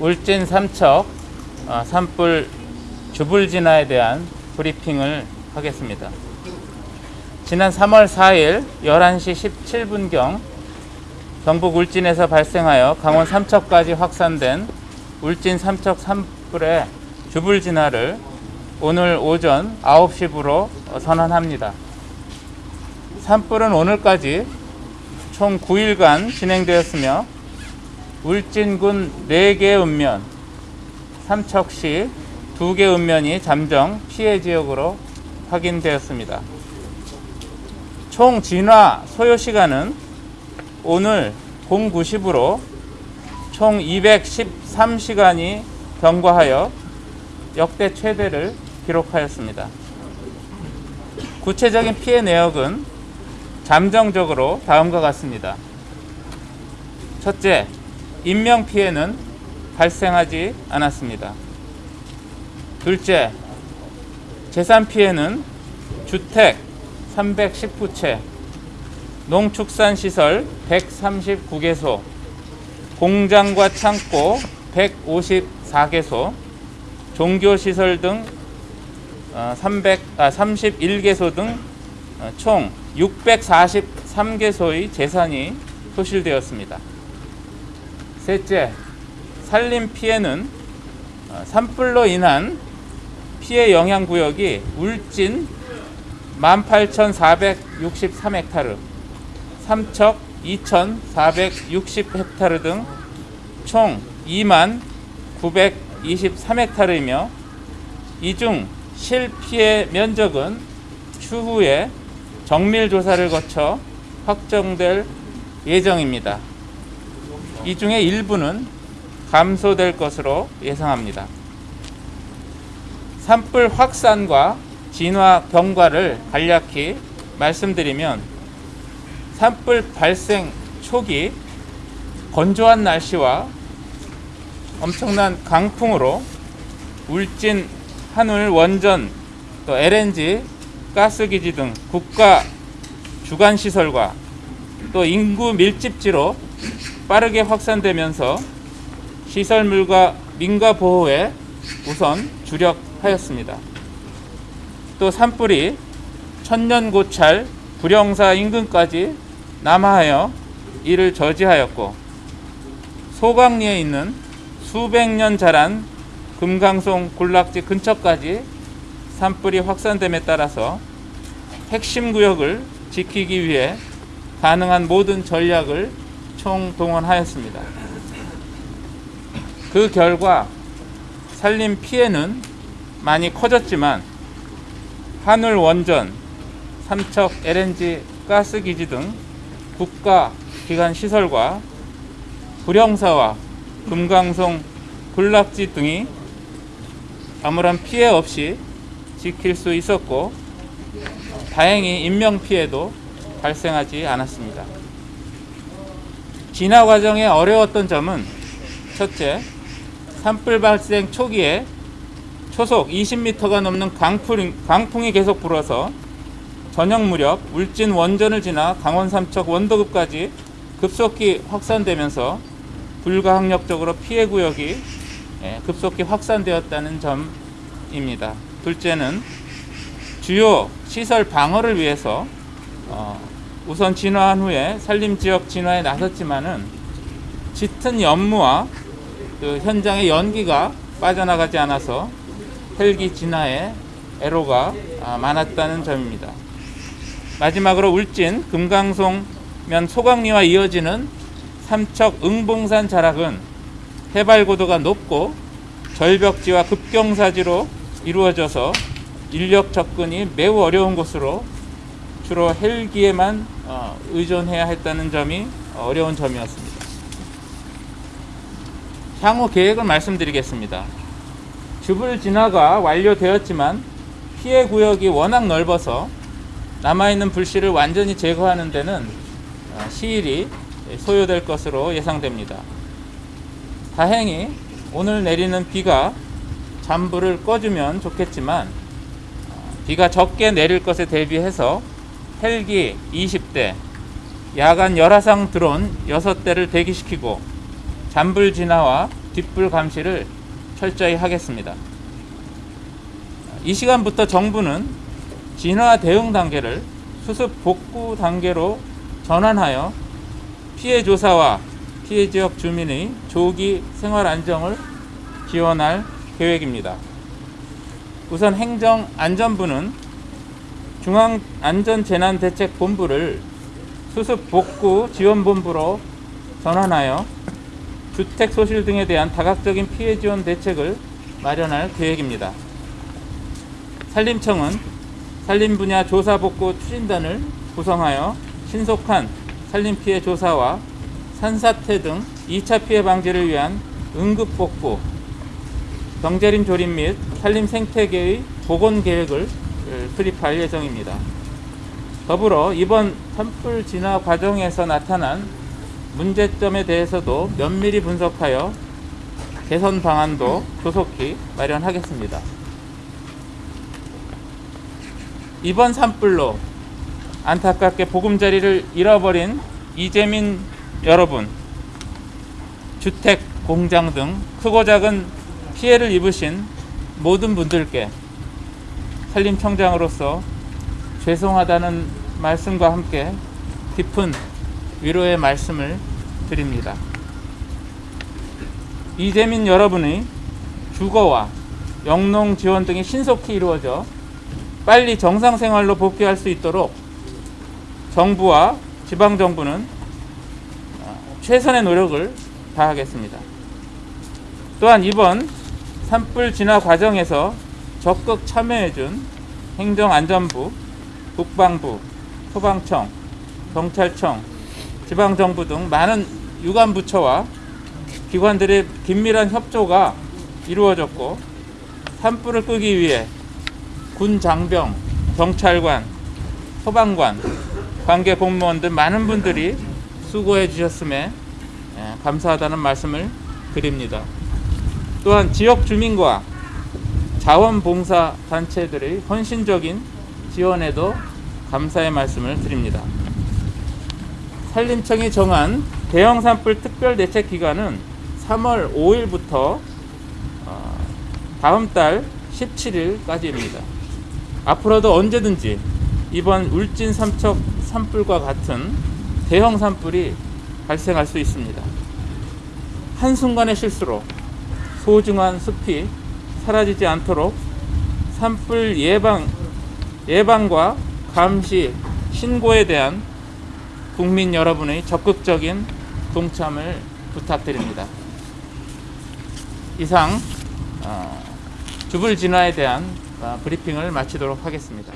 울진 삼척 어, 산불 주불 진화에 대한 브리핑을 하겠습니다. 지난 3월 4일 11시 17분경 경북 울진에서 발생하여 강원 삼척까지 확산된 울진 삼척 산불의 주불 진화를 오늘 오전 9시부로 선언합니다. 산불은 오늘까지 총 9일간 진행되었으며 울진군 4개 읍면, 삼척시 2개 읍면이 잠정 피해 지역으로 확인되었습니다. 총 진화 소요 시간은 오늘 09시부로 총 213시간이 경과하여 역대 최대를 기록하였습니다. 구체적인 피해 내역은 잠정적으로 다음과 같습니다. 첫째, 인명 피해는 발생하지 않았습니다. 둘째, 재산 피해는 주택 319채, 농축산시설 139개소, 공장과 창고 154개소, 종교시설 등 300, 아, 31개소 등 총 643개소의 재산이 소실되었습니다. 셋째, 산림 피해는 어, 산불로 인한 피해 영향 구역이 울진 18,463헥타르, 삼척 2,460헥타르 등 총 2만 923헥타르이며 이 중 실피해 면적은 추후에 정밀 조사를 거쳐 확정될 예정입니다. 이 중에 일부는 감소될 것으로 예상합니다. 산불 확산과 진화 경과를 간략히 말씀드리면 산불 발생 초기 건조한 날씨와 엄청난 강풍으로 울진 한울 원전 또 LNG 가스기지 등 국가 주간 시설과 또 인구 밀집지로 빠르게 확산되면서 시설물과 민가 보호에 우선 주력하였습니다. 또 산불이 천년고찰 불영사 인근까지 남하하여 이를 저지하였고 소강리에 있는 수백 년 자란 금강송 군락지 근처까지 산불이 확산됨에 따라서 핵심 구역을 지키기 위해 가능한 모든 전략을 총동원하였습니다. 그 결과 산림 피해는 많이 커졌지만 한울 원전, 삼척 LNG 가스기지 등 국가 기관 시설과 불영사와 금강송 군락지 등이 아무런 피해 없이 지킬 수 있었고 다행히 인명 피해도 발생하지 않았습니다. 진화 과정에 어려웠던 점은 첫째, 산불 발생 초기에 초속 20m가 넘는 강풍, 강풍이 계속 불어서 저녁 무렵 울진 원전을 지나 강원 삼척 원도급까지 급속히 확산되면서 불가항력적으로 피해 구역이 예, 급속히 확산되었다는 점입니다. 둘째는 주요 시설 방어를 위해서 어, 우선 진화한 후에 산림 지역 진화에 나섰지만은 짙은 연무와 그 현장의 연기가 빠져나가지 않아서 헬기 진화에 애로가 아, 많았다는 점입니다. 마지막으로 울진 금강송면 소강리와 이어지는 삼척 응봉산 자락은 해발 고도가 높고 절벽지와 급경사지로 이루어져서 인력 접근이 매우 어려운 곳으로 주로 헬기에만 어, 의존해야 했다는 점이 어려운 점이었습니다. 향후 계획을 말씀드리겠습니다. 주불 진화가 완료되었지만 피해 구역이 워낙 넓어서 남아있는 불씨를 완전히 제거하는 데는 어, 시일이 소요될 것으로 예상됩니다. 다행히 오늘 내리는 비가 잠불을 꺼주면 좋겠지만 어, 비가 적게 내릴 것에 대비해서 헬기 20대, 야간 열화상 드론 6대를 대기시키고 잔불 진화와 뒷불 감시를 철저히 하겠습니다. 이 시간부터 정부는 진화 대응 단계를 수습 복구 단계로 전환하여 피해 조사와 피해 지역 주민의 조기 생활 안정을 지원할 계획입니다. 우선 행정안전부는 중앙안전재난대책본부를 수습 복구 지원본부로 전환하여 주택 소실 등에 대한 다각적인 피해 지원 대책을 마련할 계획입니다. 산림청은 산림 분야 조사 복구 추진단을 구성하여 신속한 산림 피해 조사와 산사태 등 2차 피해 방지를 위한 응급 복구, 경제림 조림 및 산림 생태계의 복원 계획을 수립할 예정입니다. 더불어 이번 산불 진화 과정에서 나타난 문제점에 대해서도 면밀히 분석하여 개선 방안도 조속히 마련하겠습니다. 이번 산불로 안타깝게 보금자리를 잃어버린 이재민 여러분, 주택, 공장 등 크고 작은 피해를 입으신 모든 분들께 산림청장으로서 죄송하다는 말씀과 함께 깊은 위로의 말씀을 드립니다. 이재민 여러분의 주거와 영농 지원 등이 신속히 이루어져 빨리 정상 생활로 복귀할 수 있도록 정부와 지방 정부는 어, 최선의 노력을 다하겠습니다. 또한 이번 산불 진화 과정에서 적극 참여해준 행정안전부, 국방부, 소방청, 경찰청, 지방정부 등 많은 유관부처와 기관들의 긴밀한 협조가 이루어졌고 산불을 끄기 위해 군 장병, 경찰관, 소방관, 관계 공무원 등 많은 분들이 수고해 주셨음에 예, 감사하다는 말씀을 드립니다. 또한 지역 주민과 자원봉사 단체들의 헌신적인 지원에도 감사의 말씀을 드립니다. 산림청이 정한 대형 산불 특별 대책 기간은 3월 5일부터 어, 다음 달 17일까지입니다. 앞으로도 언제든지 이번 울진 삼척 산불과 같은 대형 산불이 발생할 수 있습니다. 한순간의 실수로 소중한 숲이 사라지지 않도록 산불 예방, 예방과 감시, 신고에 대한 국민 여러분의 적극적인 동참을 부탁드립니다. 이상 어, 주불 진화에 대한 어, 브리핑을 마치도록 하겠습니다.